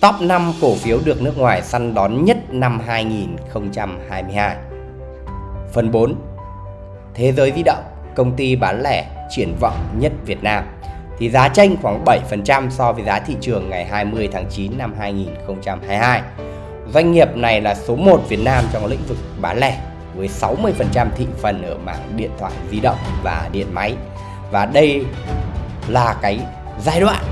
Top 5 cổ phiếu được nước ngoài săn đón nhất năm 2022 Phần 4 Thế giới di động, công ty bán lẻ triển vọng nhất Việt Nam thì giá tranh khoảng 7% so với giá thị trường ngày 20 tháng 9 năm 2022. Doanh nghiệp này là số 1 Việt Nam trong lĩnh vực bán lẻ với 60% thị phần ở mảng điện thoại di động và điện máy. Và đây là cái giai đoạn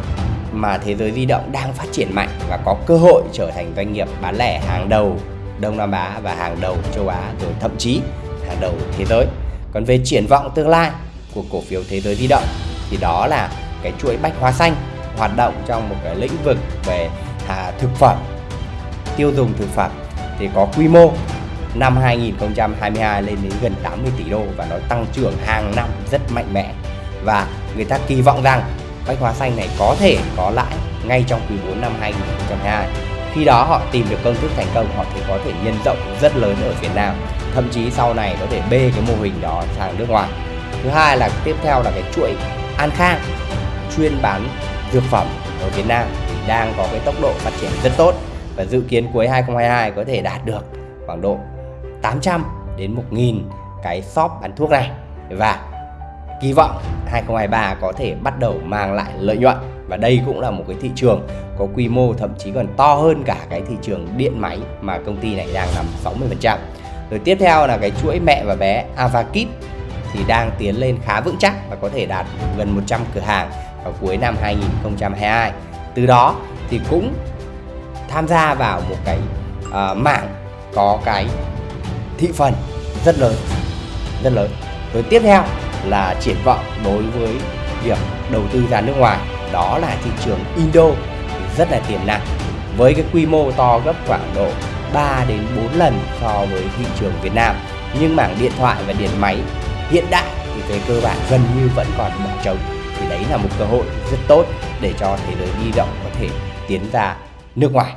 mà thế giới di động đang phát triển mạnh và có cơ hội trở thành doanh nghiệp bán lẻ hàng đầu Đông Nam Á và hàng đầu châu Á rồi thậm chí hàng đầu thế giới. Còn về triển vọng tương lai của cổ phiếu thế giới di động thì đó là cái chuỗi bách hóa xanh hoạt động trong một cái lĩnh vực về à, thực phẩm tiêu dùng thực phẩm thì có quy mô năm 2022 lên đến gần 80 tỷ đô và nó tăng trưởng hàng năm rất mạnh mẽ và người ta kỳ vọng rằng bách hóa xanh này có thể có lãi ngay trong quý 4 năm 2022 khi đó họ tìm được công thức thành công, họ thì có thể nhân rộng rất lớn ở Việt Nam. Thậm chí sau này có thể bê cái mô hình đó sang nước ngoài. Thứ hai là tiếp theo là cái chuỗi An Khang, chuyên bán dược phẩm ở Việt Nam, thì đang có cái tốc độ phát triển rất tốt. Và dự kiến cuối 2022 có thể đạt được khoảng độ 800 đến 1.000 cái shop bán thuốc này. Và kỳ vọng 2023 có thể bắt đầu mang lại lợi nhuận và đây cũng là một cái thị trường có quy mô thậm chí còn to hơn cả cái thị trường điện máy mà công ty này đang nằm 60%. Rồi tiếp theo là cái chuỗi mẹ và bé Avakit thì đang tiến lên khá vững chắc và có thể đạt gần 100 cửa hàng vào cuối năm 2022. Từ đó thì cũng tham gia vào một cái uh, mạng có cái thị phần rất lớn rất lớn rồi tiếp theo là triển vọng đối với việc đầu tư ra nước ngoài. Đó là thị trường Indo, rất là tiềm năng. Với cái quy mô to gấp khoảng độ 3 đến 4 lần so với thị trường Việt Nam. Nhưng mảng điện thoại và điện máy hiện đại thì về cơ bản gần như vẫn còn bỏ trống. Thì đấy là một cơ hội rất tốt để cho thế giới di động có thể tiến ra nước ngoài.